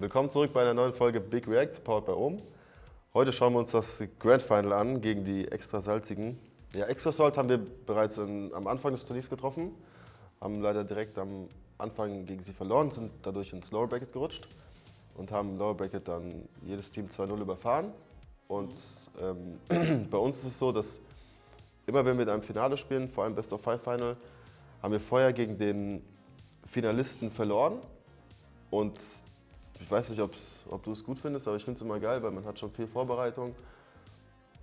Willkommen zurück bei einer neuen Folge Big Reacts, powered by Ohm. Heute schauen wir uns das Grand Final an gegen die extra salzigen. Ja, Extra Salt haben wir bereits in, am Anfang des Turniers getroffen, haben leider direkt am Anfang gegen sie verloren, sind dadurch ins Lower Bracket gerutscht und haben Lower Bracket dann jedes Team 2-0 überfahren. Und ähm, bei uns ist es so, dass immer wenn wir in einem Finale spielen, vor allem Best of Five Final, haben wir vorher gegen den Finalisten verloren und ich weiß nicht, ob du es gut findest, aber ich finde es immer geil, weil man hat schon viel Vorbereitung.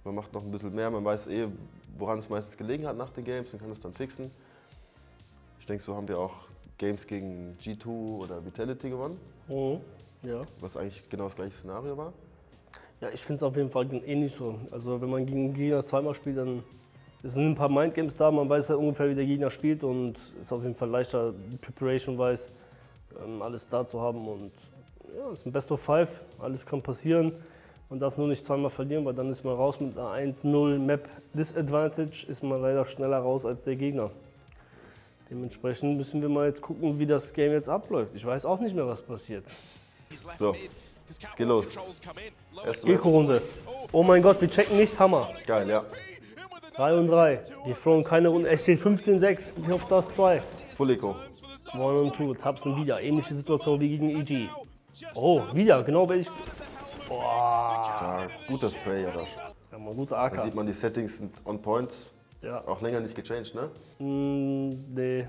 Man macht noch ein bisschen mehr, man weiß eh, woran es meistens gelegen hat nach den Games und kann es dann fixen. Ich denke, so haben wir auch Games gegen G2 oder Vitality gewonnen. Mhm. Ja. Was eigentlich genau das gleiche Szenario war. Ja, ich finde es auf jeden Fall ähnlich so. Also wenn man gegen Gegner zweimal spielt, dann sind ein paar Mindgames da, man weiß ja ungefähr, wie der Gegner spielt und ist auf jeden Fall leichter, Preparation-wise, ähm, alles da zu haben und ja, ist ein Best of Five, alles kann passieren. Man darf nur nicht zweimal verlieren, weil dann ist man raus mit einer 1-0 Map Disadvantage, ist man leider schneller raus als der Gegner. Dementsprechend müssen wir mal jetzt gucken, wie das Game jetzt abläuft. Ich weiß auch nicht mehr, was passiert. So, es geht los. Eco-Runde. Oh mein Gott, wir checken nicht, Hammer. Geil, ja. 3 und 3. Wir throwen keine Runde. Es steht 15-6. Ich hoffe, das 2. Full Eco. 1 und 2. Tapsen wieder. Ähnliche Situation wie gegen EG. Oh, wieder, genau wenn ich. Boah. Ja, guter Spray, ja. Ja, mal guter AK. Da sieht man, die Settings sind on point. Ja. Auch länger nicht gechanged, ne? Mm, nee.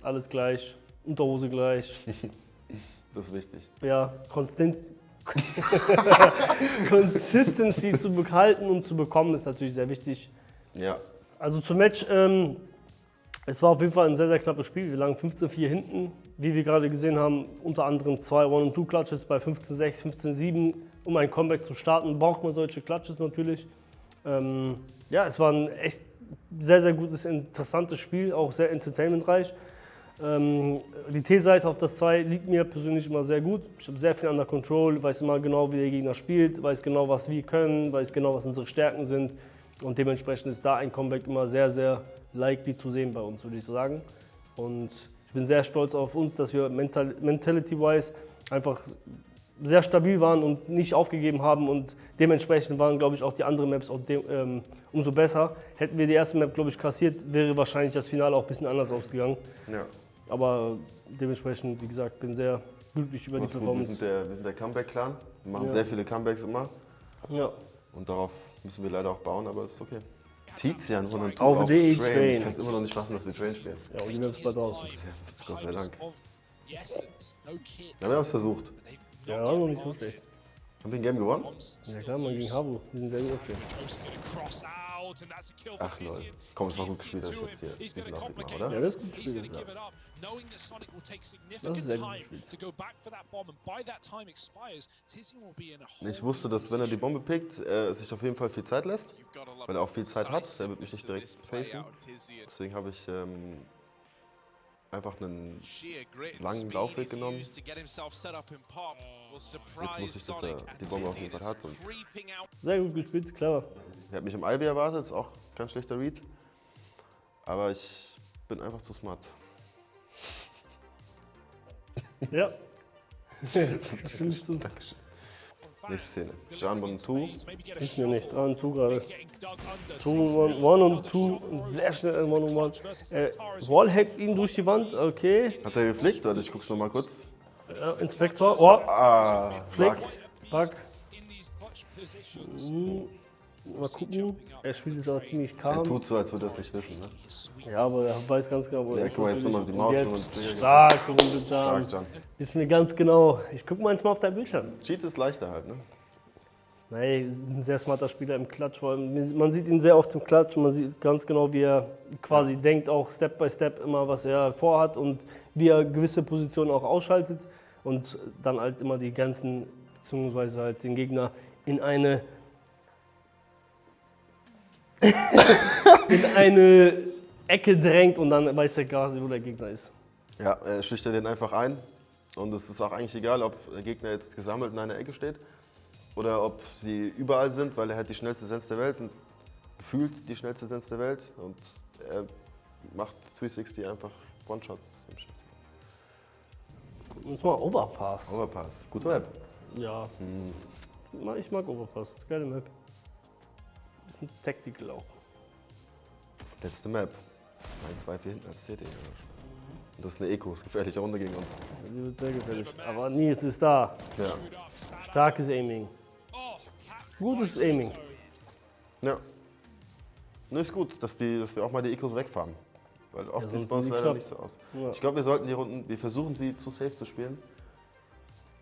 Alles gleich. Unterhose gleich. das ist wichtig. Ja, Konstant. Consistency zu behalten und zu bekommen ist natürlich sehr wichtig. Ja. Also zum Match, ähm, es war auf jeden Fall ein sehr, sehr knappes Spiel. Wir lagen 15-4 hinten. Wie wir gerade gesehen haben, unter anderem zwei One-and-Two-Clutches bei 15-6, 15-7. Um ein Comeback zu starten, braucht man solche Clutches natürlich. Ähm, ja, es war ein echt sehr, sehr gutes, interessantes Spiel, auch sehr entertainmentreich. Ähm, die T-Seite auf das 2 liegt mir persönlich immer sehr gut. Ich habe sehr viel under Control, weiß immer genau, wie der Gegner spielt, weiß genau, was wir können, weiß genau, was unsere Stärken sind. Und dementsprechend ist da ein Comeback immer sehr, sehr likely zu sehen bei uns, würde ich sagen. Und ich bin sehr stolz auf uns, dass wir mental, mentality-wise einfach sehr stabil waren und nicht aufgegeben haben und dementsprechend waren, glaube ich, auch die anderen Maps auch ähm, umso besser. Hätten wir die erste Map, glaube ich, kassiert, wäre wahrscheinlich das Finale auch ein bisschen anders ausgegangen. Ja. Aber dementsprechend, wie gesagt, bin sehr glücklich über Was die Performance. Gut, wir sind der, der Comeback-Clan, wir machen ja. sehr viele Comebacks immer. Ja. Und darauf müssen wir leider auch bauen, aber es ist okay. Tizian und und auf, auf Train. Train. Ich kann es immer noch nicht fassen, dass wir Train spielen. Ja, und die Maps bald aus. Gott sei Dank. Ja, wir haben es versucht. Ja, noch nicht so schlecht. Haben wir ein Game gewonnen? Ja klar, man gegen Habu. Die sind sehr gut aufstehen. Ach lol. Komm, es war gut gespielt, dass ich jetzt hier diesen Aufweg oder? Ja, das ist gut gespielt. Ja. Das ist sehr gut gespielt. Ich wusste, dass wenn er die Bombe pickt, er sich auf jeden Fall viel Zeit lässt, weil er auch viel Zeit hat. Er wird mich nicht direkt facen. Deswegen habe ich ähm, einfach einen langen Laufweg genommen. Jetzt wusste ich, dass er die Bombe auf jeden Fall hat. Und Sehr gut gespielt, clever. Er hat mich im Ivy erwartet, ist auch kein schlechter Read. Aber ich bin einfach zu smart. Ja. das stimme ich zu. Dankeschön. Nächste Szene. Jump und 2. Ist mir nicht dran, 2 gerade. 1 und 2, sehr schnell 1 und 1. Äh, Wall hackt ihn durch die Wand, okay. Hat er geflickt? Warte, ich guck's nochmal kurz. Ja, Inspektor. Oh. Ah, Flick. Bug. Hm. Mal gucken. Er spielt jetzt aber ziemlich calm. Er tut so, als würde er es nicht wissen, ne? Ja, aber er weiß ganz genau, wo er ist. Ja, guck mal, jetzt nochmal die Maus. Jetzt stark, Runde Stark, Jan. Ist mir ganz genau. Ich gucke manchmal auf dein Bildschirm. Cheat ist leichter halt, ne? Nein, ist ein sehr smarter Spieler im Klatsch. Man sieht ihn sehr oft im Klatsch und man sieht ganz genau, wie er quasi ja. denkt, auch Step by Step immer, was er vorhat und wie er gewisse Positionen auch ausschaltet und dann halt immer die ganzen, beziehungsweise halt den Gegner in eine in eine Ecke drängt und dann weiß der quasi, wo der Gegner ist. Ja, er schüchtert den einfach ein. Und es ist auch eigentlich egal, ob der Gegner jetzt gesammelt in einer Ecke steht oder ob sie überall sind, weil er hat die schnellste Sense der Welt und gefühlt die schnellste Sense der Welt. Und er macht 360 einfach One-Shots im Schiss. Jetzt mal Overpass. Overpass. Gute Map. Ja. Hm. Ich mag Overpass. Geile Map. Bisschen Tactical auch. Letzte Map. 1, 2, 4 hinten als. Und das ist eine Eco, ist gefährliche Runde gegen uns. Die wird sehr gefährlich. Aber Nils ist da. Ja. Starkes Aiming. Gutes Aiming. Ja. Ne, ist gut, dass, die, dass wir auch mal die Ecos wegfahren. Weil oft Ja, sieht es bei uns leider knapp. nicht so aus. Ja. Ich glaube, wir sollten die Runden, wir versuchen sie zu safe zu spielen.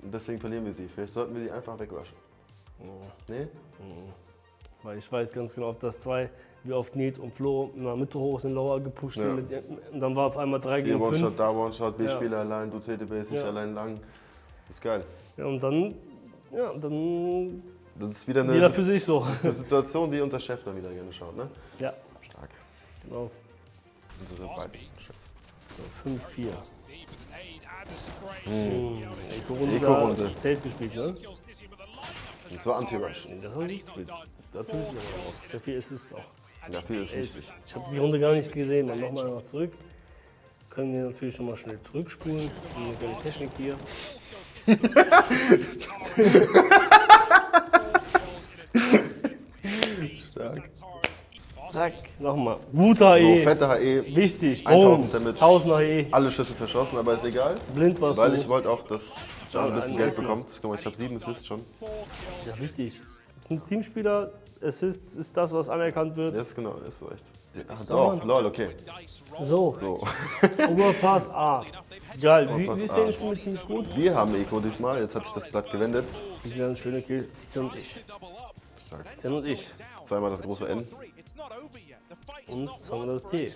Und deswegen verlieren wir sie. Vielleicht sollten wir die einfach wegrushen. Nee? Weil ich weiß ganz genau, auf das zwei, wie oft Nils und Flo in der Mitte hoch sind, Lower gepusht Ja. sind. Mit, und dann war auf einmal 3 Hier gegen One-Shot, 5. da One-Shot, Ja. B-Spieler allein, du CT-Base, ich Ja. allein lang. Ist geil. Ja, und dann, ja, dann Das ist wieder eine, jeder für sich so. eine Situation, die unser Chef dann wieder gerne schaut, ne? Ja, Stark. genau. Unsere beiden Chefs. 5-4. Hm. Eco-Runde. Eco-Runde. da Safe gespielt, ne? Und zwar Anti-Rush. Das ich nicht gespielt. Da tue ich aber auch. Sehr viel Assists auch. Ja, viel ist Ist, wichtig. ich habe die Runde gar nicht gesehen. Dann nochmal einfach zurück. Können wir natürlich schon mal schnell zurückspulen. Die Technik hier. Stark. Zack, nochmal. Guter So, E. fette HE, Wichtig. 1000 Boom. Damage. 1000er E. alle Schüsse verschossen, aber ist egal. Blind warst Weil du. ich wollte auch, dass John ein bisschen Geld bekommt. Guck mal, ich habe sieben Assists schon. Ja, wichtig. Das sind Teamspieler. Assists ist das, was anerkannt wird. Ja, ist genau, ist so echt. Ach, doch, lol, okay. So, So. Overpass A. Geil. Wie, wie ist der Spiel ziemlich gut? Wir haben Eco diesmal, jetzt hat sich das Blatt gewendet. Die sind schöne Kill. Tizian und ich. Stark. Tizian und ich. Zweimal das große N. Und zweimal das T.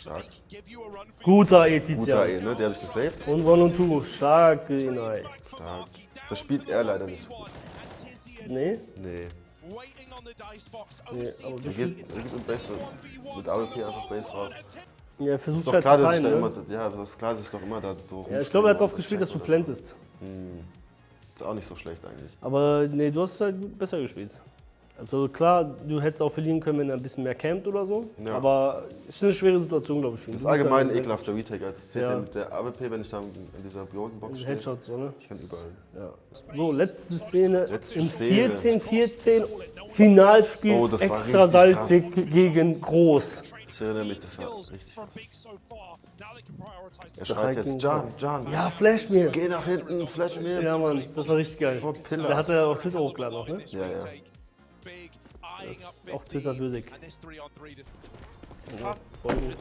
Stark. Guter E, Guter Tizian. E, ne? Der habe ich gesaved. Und One und Two. Stark, Green Eye. Stark. Das spielt er leider nicht so gut. Nee? Nee. Nee, aber Er gibt, er gibt im Base mit AWP einfach Base raus. Ja, er Ist versucht doch halt klar, dass ich da ne? immer, ja, das ist klar, dass ich doch immer da so Ja, ich glaube, er hat rumspringe gespielt, dass du plantest. checkt. Ist auch nicht so schlecht eigentlich. Aber nee, du hast halt gut- besser gespielt. Also klar, du hättest auch verlieren können, wenn er ein bisschen mehr campt oder so. Ja. Aber es ist eine schwere Situation, glaube ich, für ihn. Das ist musst allgemein halt- ekelhafter Retake als CT Ja. mit der AWP, wenn ich da in dieser Golden Box stehe. Headshot, so, ne? Ich kann überall. Ja. So, letzte Szene Letzte im Szene. 14-14 Finalspiel Oh, das war extra salzig gegen Groß. Ich erinnere mich, das war richtig krass. Er schreit jetzt, John, John, Ja, flash mir. geh nach hinten, flash mir. Ja, Mann, das war richtig geil. Der hat er auf Twitter hochgeladen auch, ne? Ja, ja. Das ist auch Twitter würdig. Fast. Voll gut.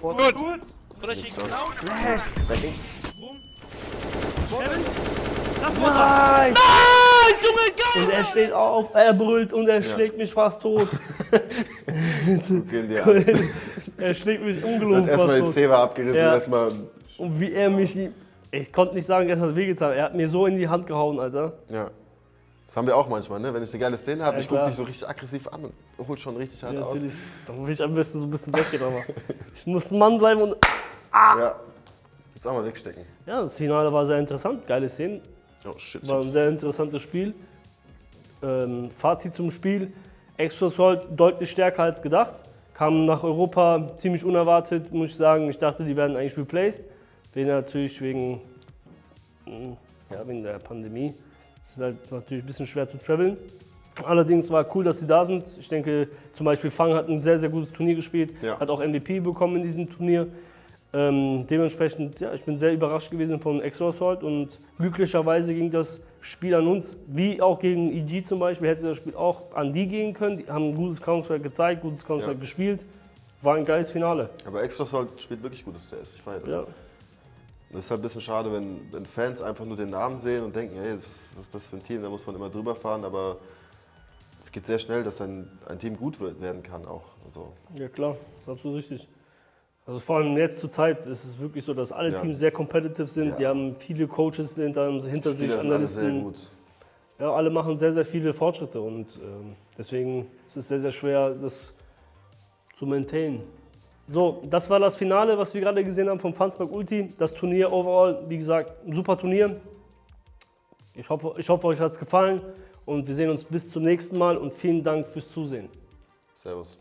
Gut. Gut. Oder schick Das war Nein! Ah, Junge, geil! Und er steht auf, er brüllt und er schlägt mich fast tot. An. er schlägt mich ungelogen fast erstmal den tot. Zewa abgerissen, Ja. erstmal. Und wie er mich, ich konnte nicht sagen, es hat wehgetan. Er hat mir so in die Hand gehauen, Alter. Ja. Das haben wir auch manchmal, ne? Wenn ich eine geile Szene habe, Ja, ich gucke dich so richtig aggressiv an und hol schon richtig hart Ja, aus. natürlich. Dann will ich am besten so ein bisschen weggehen, aber ich muss ein Mann bleiben und. Ja. Muss auch mal wegstecken. Ja, das Finale war sehr interessant, geile Szenen. Oh shit. War ein sehr interessantes Spiel. Ähm, Fazit zum Spiel: Extra Salt deutlich stärker als gedacht. Kam nach Europa ziemlich unerwartet, muss ich sagen. Ich dachte, die werden eigentlich replaced. Den natürlich wegen, mh, ja, wegen der Pandemie. Es ist halt natürlich ein bisschen schwer zu traveln. Allerdings war cool, dass sie da sind. Ich denke, zum Beispiel Fang hat ein sehr, sehr gutes Turnier gespielt. Ja. Hat auch MVP bekommen in diesem Turnier. Ähm, dementsprechend, ja, ich bin sehr überrascht gewesen von Extra Assault und glücklicherweise ging das Spiel an uns, wie auch gegen EG zum Beispiel, hätte das Spiel auch an die gehen können. Die haben ein gutes Counter-Strike gezeigt, gutes Counter-Strike Ja. gespielt. War ein geiles Finale. Aber Extra Salt spielt wirklich gutes CS. Ich feiere das. Ja. Das ist halt ein bisschen schade, wenn, wenn Fans einfach nur den Namen sehen und denken, hey, was, ist das für ein Team, da muss man immer drüber fahren, aber es geht sehr schnell, dass ein, ein Team gut werden kann auch. Also, ja, klar, das ist absolut richtig. Also vor allem jetzt zur Zeit ist es wirklich so, dass alle Ja. Teams sehr competitive sind. Ja. Die haben viele Coaches hinter, hinter sich, sind alle sehr Analysten. gut. Ja, alle machen sehr, sehr viele Fortschritte und ähm, deswegen ist es sehr, sehr schwer, das zu maintainen. So, das war das Finale, was wir gerade gesehen haben vom Fansberg Ulti. Das Turnier overall, wie gesagt, ein super Turnier. Ich hoffe, ich hoffe euch hat es gefallen und wir sehen uns bis zum nächsten Mal und vielen Dank fürs Zusehen. Servus.